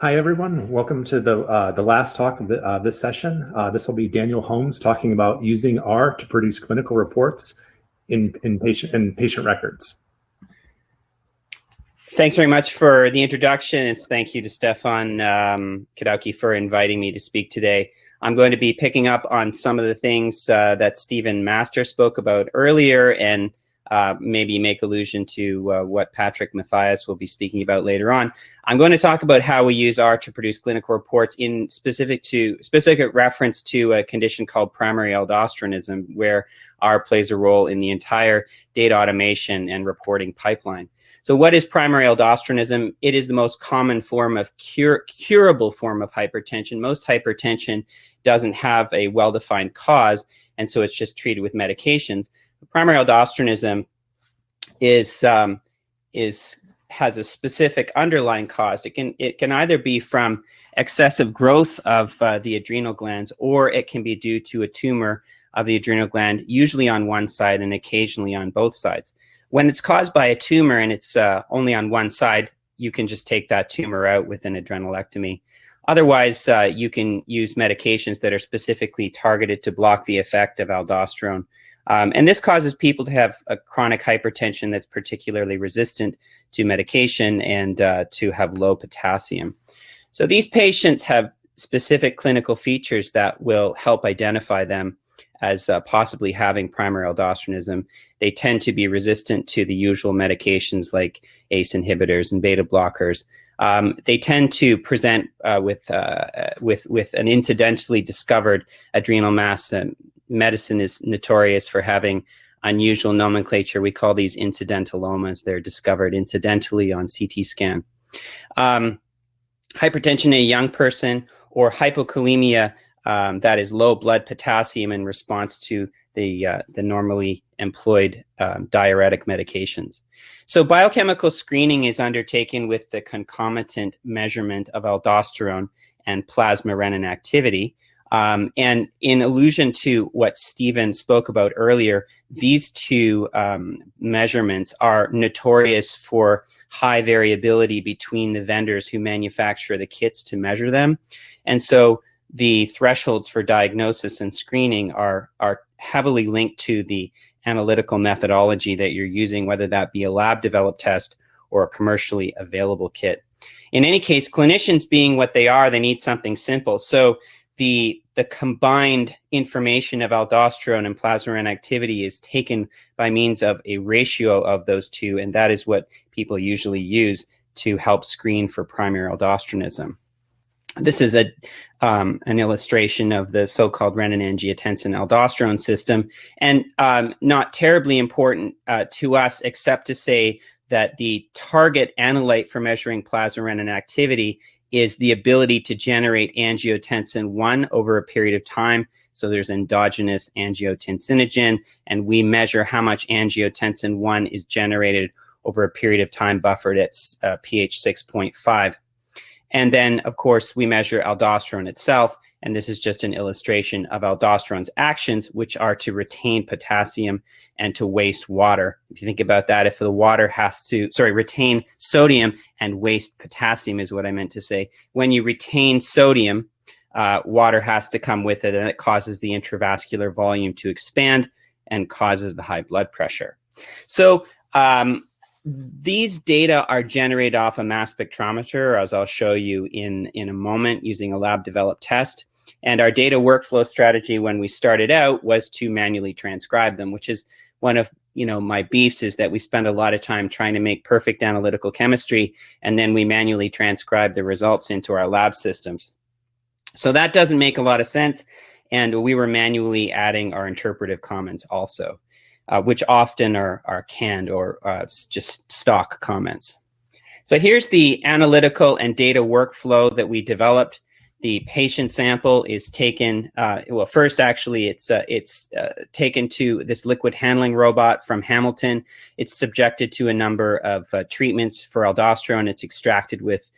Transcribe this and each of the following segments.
Hi, everyone. Welcome to the uh, the last talk of the, uh, this session. Uh, this will be Daniel Holmes talking about using R to produce clinical reports in, in, patient, in patient records. Thanks very much for the introduction, and thank you to Stephan um, Kadauke for inviting me to speak today. I'm going to be picking up on some of the things uh, that Stephen Master spoke about earlier and uh, maybe make allusion to uh, what Patrick Mathias will be speaking about later on. I'm going to talk about how we use R to produce clinical reports in specific to specific reference to a condition called primary aldosteronism, where R plays a role in the entire data automation and reporting pipeline. So what is primary aldosteronism? It is the most common form of cure, curable form of hypertension. Most hypertension doesn't have a well-defined cause, and so it's just treated with medications primary aldosteronism is um, is has a specific underlying cause. It can it can either be from excessive growth of uh, the adrenal glands, or it can be due to a tumor of the adrenal gland, usually on one side and occasionally on both sides. When it's caused by a tumor and it's uh, only on one side, you can just take that tumor out with an adrenalectomy. Otherwise, uh, you can use medications that are specifically targeted to block the effect of aldosterone um, and this causes people to have a chronic hypertension that's particularly resistant to medication and uh, to have low potassium. So these patients have specific clinical features that will help identify them as uh, possibly having primary aldosteronism. They tend to be resistant to the usual medications like ACE inhibitors and beta blockers. Um, they tend to present uh, with, uh, with, with an incidentally discovered adrenal mass and medicine is notorious for having unusual nomenclature. We call these incidentalomas. They're discovered incidentally on CT scan. Um, hypertension in a young person or hypokalemia um, that is low blood potassium in response to the, uh, the normally employed um, diuretic medications. So biochemical screening is undertaken with the concomitant measurement of aldosterone and plasma renin activity. Um, and in allusion to what Stephen spoke about earlier, these two um, measurements are notorious for high variability between the vendors who manufacture the kits to measure them. And so the thresholds for diagnosis and screening are, are heavily linked to the analytical methodology that you're using, whether that be a lab developed test or a commercially available kit. In any case, clinicians being what they are, they need something simple. So the the combined information of aldosterone and plasma activity is taken by means of a ratio of those two, and that is what people usually use to help screen for primary aldosteronism. This is a um, an illustration of the so-called renin-angiotensin-aldosterone system, and um, not terribly important uh, to us, except to say that the target analyte for measuring plasma renin activity is the ability to generate angiotensin 1 over a period of time. So there's endogenous angiotensinogen, and we measure how much angiotensin 1 is generated over a period of time buffered at uh, pH 6.5. And then, of course, we measure aldosterone itself, and this is just an illustration of aldosterone's actions, which are to retain potassium and to waste water. If you think about that, if the water has to, sorry, retain sodium and waste potassium is what I meant to say. When you retain sodium, uh, water has to come with it, and it causes the intravascular volume to expand and causes the high blood pressure. So um, these data are generated off a mass spectrometer, as I'll show you in, in a moment, using a lab developed test. And our data workflow strategy when we started out was to manually transcribe them, which is one of you know my beefs is that we spend a lot of time trying to make perfect analytical chemistry, and then we manually transcribe the results into our lab systems. So that doesn't make a lot of sense. And we were manually adding our interpretive comments also uh, which often are, are canned or uh, just stock comments. So here's the analytical and data workflow that we developed. The patient sample is taken, uh, well, first actually it's, uh, it's uh, taken to this liquid handling robot from Hamilton. It's subjected to a number of uh, treatments for aldosterone. It's extracted with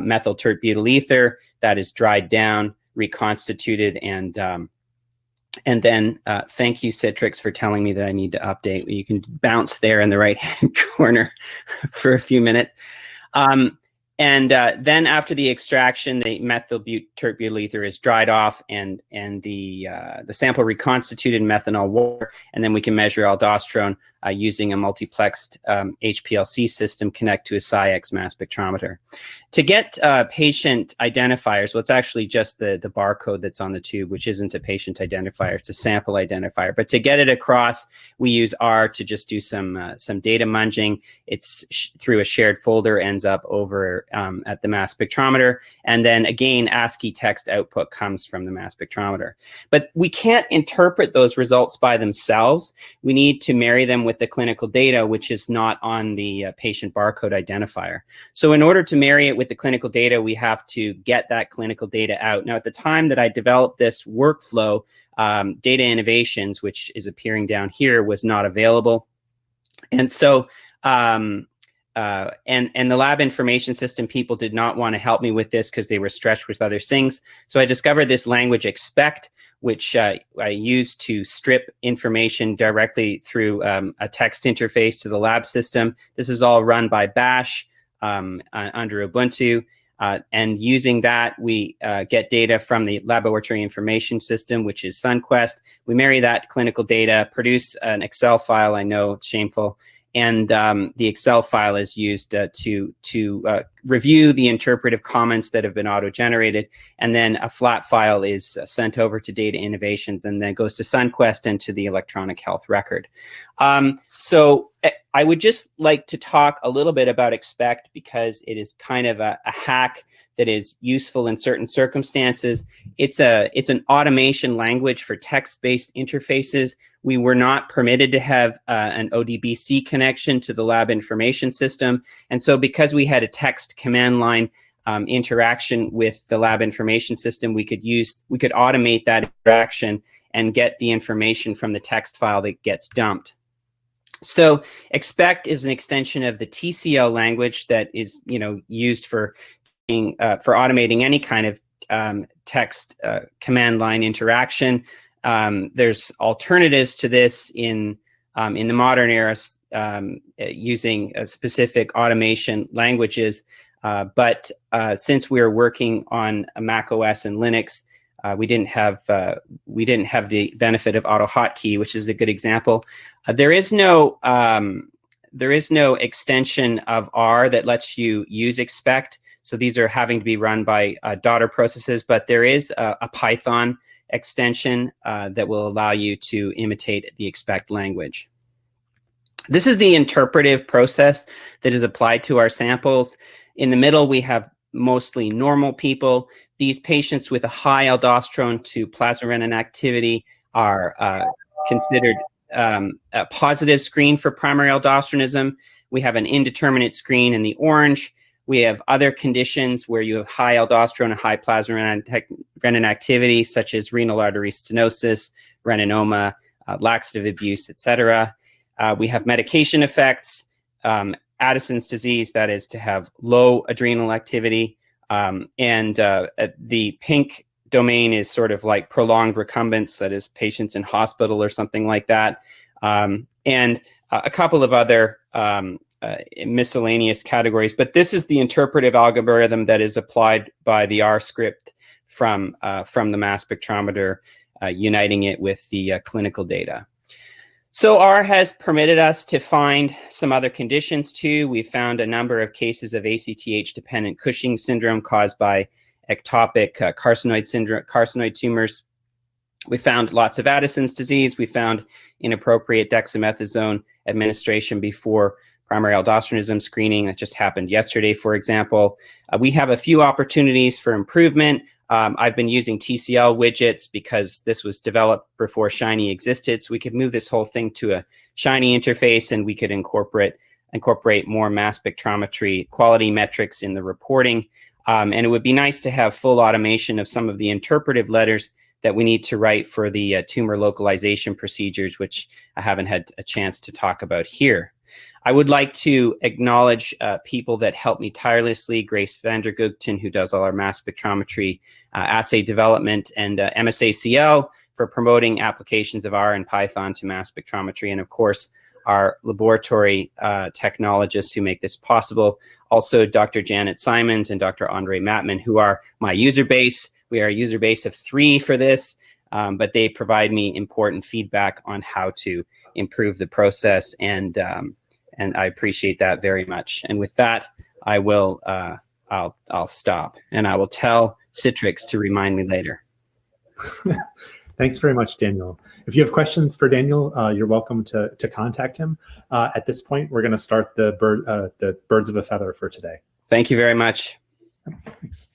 methyl tert butyl ether that is dried down reconstituted and um, and then uh, thank you Citrix for telling me that I need to update. You can bounce there in the right hand corner for a few minutes. Um, and uh, then after the extraction, the methyl tert-butyl ether is dried off and, and the, uh, the sample reconstituted in methanol water. And then we can measure aldosterone uh, using a multiplexed um, HPLC system connect to a SciEx mass spectrometer. To get uh, patient identifiers, well, it's actually just the, the barcode that's on the tube, which isn't a patient identifier, it's a sample identifier. But to get it across, we use R to just do some, uh, some data munging. It's through a shared folder, ends up over um, at the mass spectrometer. And then again, ASCII text output comes from the mass spectrometer. But we can't interpret those results by themselves. We need to marry them with with the clinical data, which is not on the uh, patient barcode identifier. So in order to marry it with the clinical data, we have to get that clinical data out. Now, at the time that I developed this workflow, um, Data Innovations, which is appearing down here, was not available. And so um, uh, and and the lab information system people did not want to help me with this because they were stretched with other things. So I discovered this language expect, which uh, I use to strip information directly through um, a text interface to the lab system. This is all run by Bash um, uh, under Ubuntu. Uh, and using that, we uh, get data from the laboratory information system, which is SunQuest. We marry that clinical data, produce an Excel file. I know it's shameful and um, the Excel file is used uh, to to uh, review the interpretive comments that have been auto-generated, and then a flat file is uh, sent over to Data Innovations, and then goes to SunQuest and to the electronic health record. Um, so eh, I would just like to talk a little bit about Expect because it is kind of a, a hack that is useful in certain circumstances. It's a it's an automation language for text-based interfaces. We were not permitted to have uh, an ODBC connection to the lab information system. And so because we had a text command line um, interaction with the lab information system, we could use, we could automate that interaction and get the information from the text file that gets dumped. So expect is an extension of the TCL language that is, you know, used for uh, for automating any kind of um, text uh, command line interaction. Um, there's alternatives to this in um, in the modern era um, using specific automation languages. Uh, but uh, since we are working on Mac OS and Linux, uh, we didn't have uh, we didn't have the benefit of AutoHotkey, which is a good example. there is no um, there is no extension of R that lets you use expect. So these are having to be run by uh, daughter processes, but there is a, a Python extension uh, that will allow you to imitate the expect language. This is the interpretive process that is applied to our samples. In the middle, we have mostly normal people. These patients with a high aldosterone to plasma renin activity are uh, considered um, a positive screen for primary aldosteronism. We have an indeterminate screen in the orange. We have other conditions where you have high aldosterone and high plasma renin activity, such as renal artery stenosis, reninoma, uh, laxative abuse, etc. Uh, we have medication effects, um, Addison's disease, that is to have low adrenal activity. Um, and uh, the pink domain is sort of like prolonged recumbence, that is patients in hospital or something like that. Um, and a couple of other um, uh, miscellaneous categories, but this is the interpretive algorithm that is applied by the R script from, uh, from the mass spectrometer, uh, uniting it with the uh, clinical data. So R has permitted us to find some other conditions too. We found a number of cases of ACTH-dependent Cushing syndrome caused by ectopic uh, carcinoid syndrome, carcinoid tumors. We found lots of Addison's disease. We found inappropriate dexamethasone administration before primary aldosteronism screening that just happened yesterday, for example. Uh, we have a few opportunities for improvement. Um, I've been using TCL widgets because this was developed before Shiny existed. So we could move this whole thing to a Shiny interface and we could incorporate incorporate more mass spectrometry quality metrics in the reporting. Um, and it would be nice to have full automation of some of the interpretive letters that we need to write for the uh, tumor localization procedures, which I haven't had a chance to talk about here. I would like to acknowledge uh, people that help me tirelessly, Grace van der Gugten, who does all our mass spectrometry uh, assay development, and uh, MSACL for promoting applications of R and Python to mass spectrometry, and of course, our laboratory uh, technologists who make this possible. Also, Dr. Janet Simons and Dr. Andre Mattman, who are my user base. We are a user base of three for this, um, but they provide me important feedback on how to improve the process, and um, and I appreciate that very much. And with that, I will uh, I'll I'll stop, and I will tell Citrix to remind me later. Thanks very much, Daniel. If you have questions for Daniel, uh, you're welcome to, to contact him. Uh, at this point, we're going to start the, bird, uh, the birds of a feather for today. Thank you very much. Thanks.